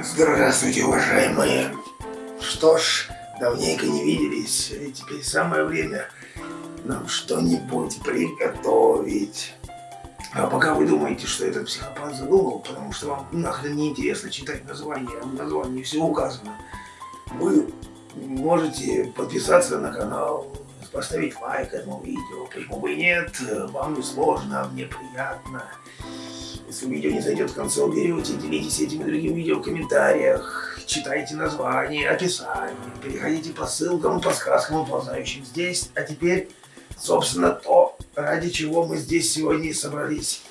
Здравствуйте, уважаемые. Что ж, давненько не виделись, и теперь самое время нам что-нибудь приготовить. А пока вы думаете, что этот психопат задумал, потому что вам нахрен не интересно читать название, в названии все указано, вы можете подписаться на канал, поставить лайк этому видео, почему бы и нет, вам не сложно, мне приятно. Если видео не зайдет к концу, берете, делитесь этими другими видео в комментариях, читайте название, описание, переходите по ссылкам, по сказкам, ползающим здесь. А теперь, собственно, то, ради чего мы здесь сегодня и собрались.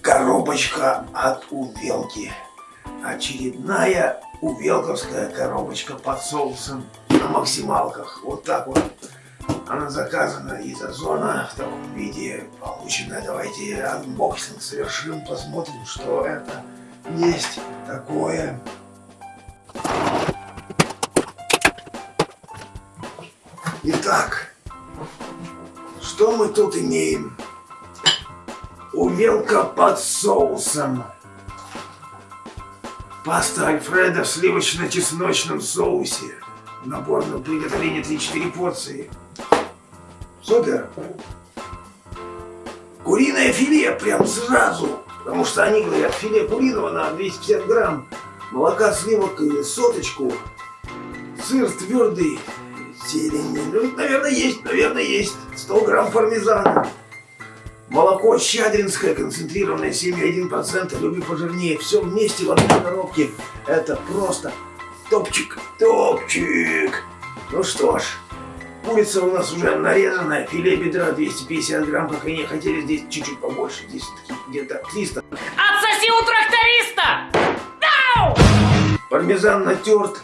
Коробочка от увелки. Очередная увелковская коробочка под соусом на максималках. Вот так вот. Она заказана из Озона в таком виде получена. Давайте анбоксинг совершим, посмотрим, что это есть такое. Итак, что мы тут имеем? Увелка под соусом. Паста Альфреда в сливочно-чесночном соусе. Набор на приготовление 3-4 порции. Супер. Куриное филе прям сразу. Потому что они говорят, филе куриного на 250 грамм, молока, сливок и соточку, сыр твердый, зелень. Ну, наверное, есть, наверное, есть. 100 грамм пармезана. Молоко щадринское, концентрированное, 7,1%, люби пожирнее. Все вместе в одной коробке. Это просто топчик, топчик. Ну что ж, Курица у нас уже нарезанная, филе бедра 250 грамм, как они хотели, здесь чуть-чуть побольше, здесь где-то 300. Отсоси у тракториста! Дау! Пармезан натерт,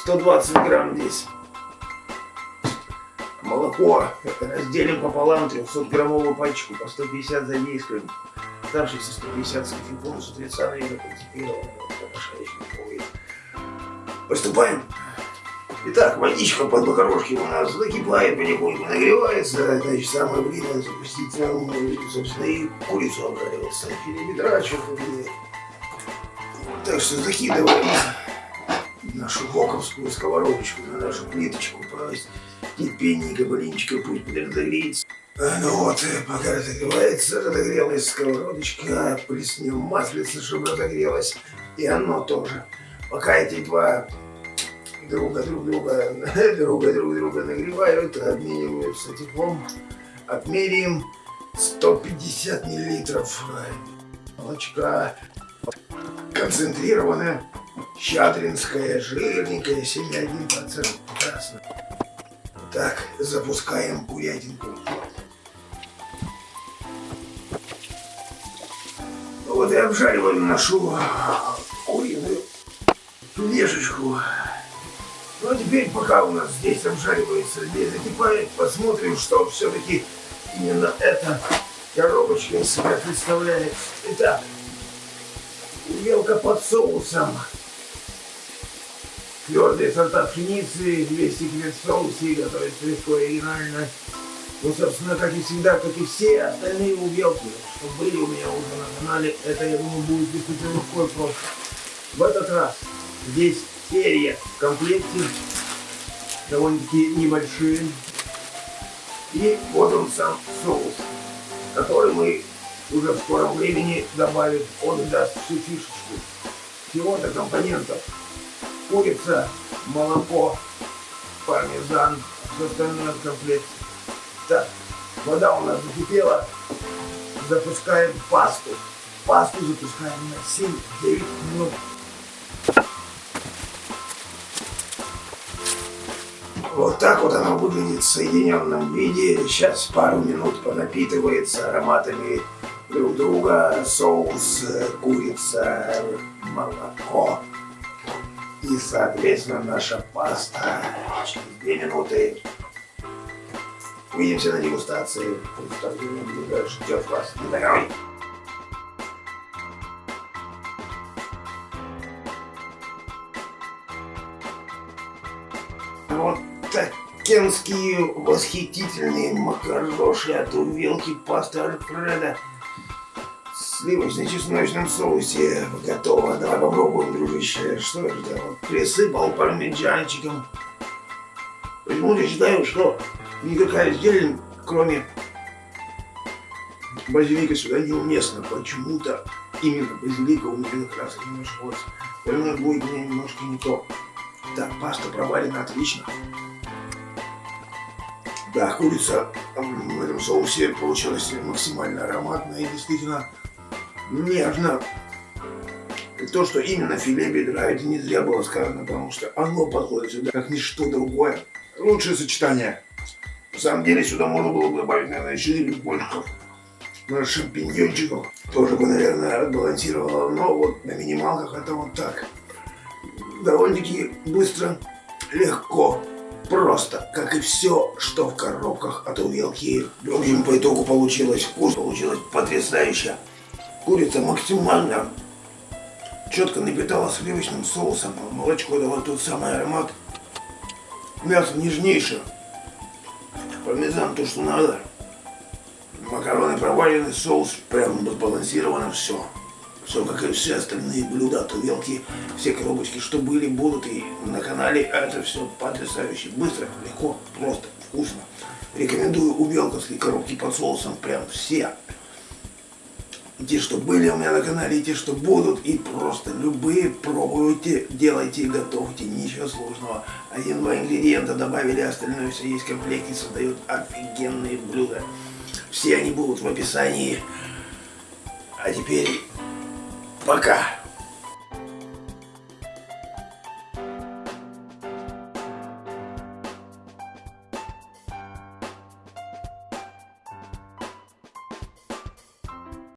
120 грамм здесь. Молоко разделим пополам, 300-граммовую пачку по 150 за действием. Оставшиеся 150 с кофейком, с утреца, наверное, концентрированного. Приступаем. Итак, водичка под макарошки у нас закипает, потихоньку нагревается. Значит, самое время запустить собственно, и курицу обжаривать. Филе бедра, Так что закидываем нашу боковскую сковородочку на нашу плиточку. Терпенненько, блинчика, пусть подогреется. А, ну вот, пока разогревается, разогрелась сковородочка, плеснем маслица, чтобы разогрелась, и оно тоже. Пока эти два друга друг друга, друга друг друга нагревают, обмениваются теплом. Отмеряем 150 миллилитров молочка. Концентрированное, щадринское, жирненькое, 7,1%. Прекрасно. Так, запускаем курятинку. Ну вот и обжариваем нашу куриную лежечку. Ну а теперь, пока у нас здесь обжаривается, здесь закипает, посмотрим, что все-таки именно эта коробочка из себя представляет. Итак, увелка под соусом. Твердые сорта пшеницы, 200 килет в соусе, готовится легко и оригинально. Ну, собственно, как и всегда, как и все остальные увелки, что были у меня уже на канале, это, я думаю, будет действительно легко и просто. В этот раз здесь серия в комплекте, довольно-таки небольшие. И вот он сам соус, который мы уже в скором времени добавим. Он даст всю фишечку. Всего-то компонентов. Курица, молоко, пармезан, все остальное в комплекте. Так, вода у нас закипела. Запускаем пасту. Пасту запускаем на 7-9 минут. Вот так вот оно выглядит в соединенном виде. Сейчас пару минут понапитывается ароматами друг друга. Соус, курица, молоко. И, соответственно, наша паста. Через две минуты увидимся на дегустации. Ждет вас. Не Вот Такенские восхитительные макароши от увелки пасты Альфреда. сливочно-чесночном соусе готово. Давай попробуем, дружище. Что это? я Вот присыпал пармиджанчиком. Почему-то считаю, что никакая зелень, кроме базилика, сюда неуместна. Почему-то именно базилика у меня как раз не нашлось. Остальное будет меня немножко не то. Так, паста проварена отлично. Да, курица в этом соусе получилась максимально ароматная и действительно нежно. То, что именно филе бедра, это не зря было сказано, потому что оно подходит сюда, как ничто другое. Лучшее сочетание. На самом деле сюда можно было бы добавить, наверное, еще и любовников. На шампиньончиков. Тоже бы, наверное, отбалансировало. Но вот на минималках это вот так. Довольно-таки быстро, легко, просто, как и все, что в коробках от увелки. В общем, по итогу получилось вкус, получилось потрясающе. Курица максимально четко напитала сливочным соусом. Молочко дало тот самый аромат. Мясо нежнейшее. Пармезан то, что надо. Макароны проваленный, соус прям сбалансировано все. Все, как и все остальные блюда, тувелки, все коробочки, что были, будут и на канале. Это все потрясающе. Быстро, легко, просто, вкусно. Рекомендую увелковские коробки под соусом прям все. И те, что были у меня на канале, и те, что будут, и просто любые пробуйте, делайте, готовьте, ничего сложного. Один-два ингредиента добавили, остальное все есть в комплекте, создают офигенные блюда. Все они будут в описании. А теперь пока.